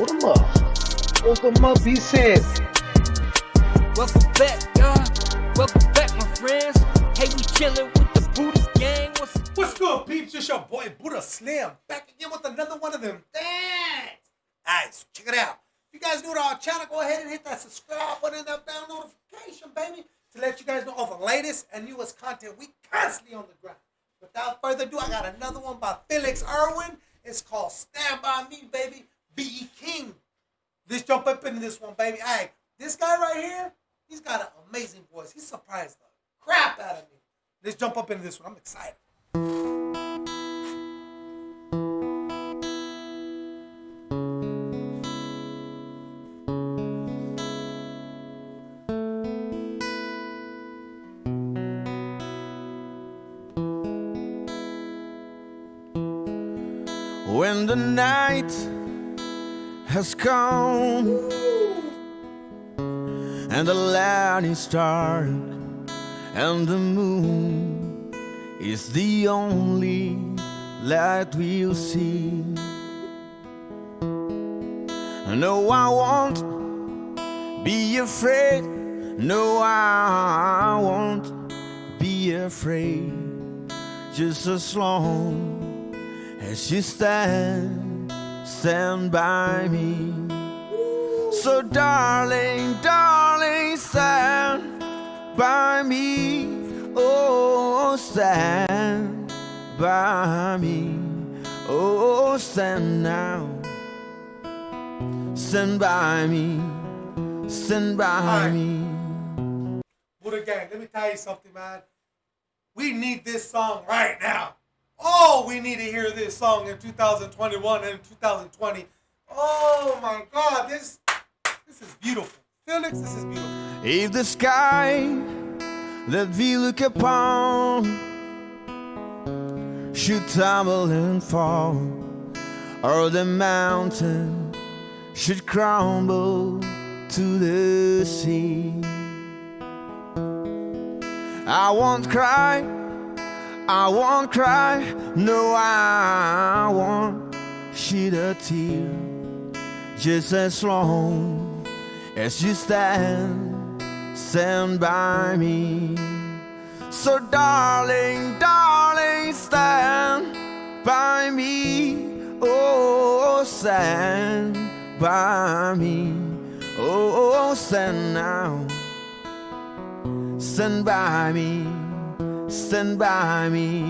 Hold them up. Hold them up, he said. Welcome back, y'all. Welcome back, my friends. Hey, we chilling with the Buddha gang. What's What's good, peeps? It's your boy Buddha Slim back again with another one of them things. Alright, so check it out. If you guys new to our channel, go ahead and hit that subscribe button and that bell notification, baby, to let you guys know all the latest and newest content. We constantly on the ground. Without further ado, I got another one by Felix Irwin. It's called Stand By Me, baby. B.E. King. Let's jump up into this one, baby. Hey, this guy right here, he's got an amazing voice. He surprised the crap out of me. Let's jump up into this one. I'm excited. When the night has come and the land is dark and the moon is the only light we'll see. No, I won't be afraid. No, I won't be afraid. Just as long as you stand, stand by me. So, darling, darling, stand by me. Oh, stand by me. Oh, stand now. Stand by me. Stand by Alright. me. Buddha Gang, let me tell you something, man. We need this song right now. We need to hear this song in 2021 and 2020. Oh my God, this this is beautiful. Felix, this is beautiful. If the sky that we look upon should tumble and fall, or the mountain should crumble to the sea, I won't cry, I won't cry, no, I won't shed a tear, just as long as you stand, stand by me. So, darling, darling, stand by me. Oh, stand by me. Oh, stand now. Stand by me. Stand by me.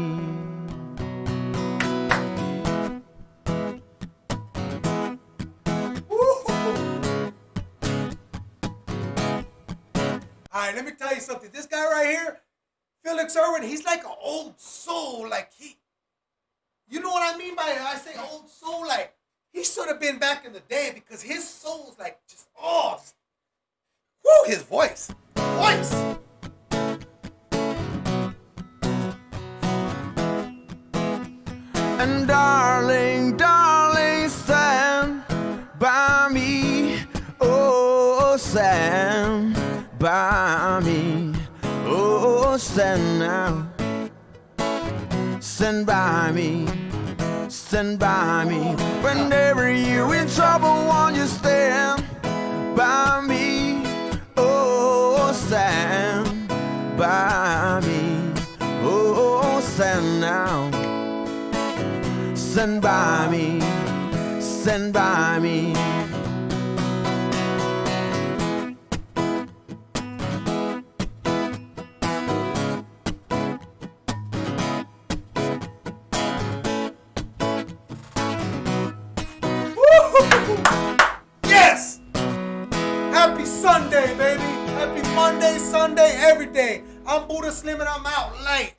All right, let me tell you something. This guy right here, Felix Irwin, he's like an old soul. Like he, you know what I mean by I say old soul? Like he should have been back in the day because his soul's like just oh, just, whoo, his voice, voice. And darling, darling, stand by me. Oh, stand by me. Oh, stand now. Stand by me. Stand by me. Whenever you're in trouble, won't you stand by me? Oh, stand by me. Oh, stand now. Stand by me, stand by me. Yes! Happy Sunday, baby. Happy Monday, Sunday, every day. I'm Buddha Slim and I'm out late.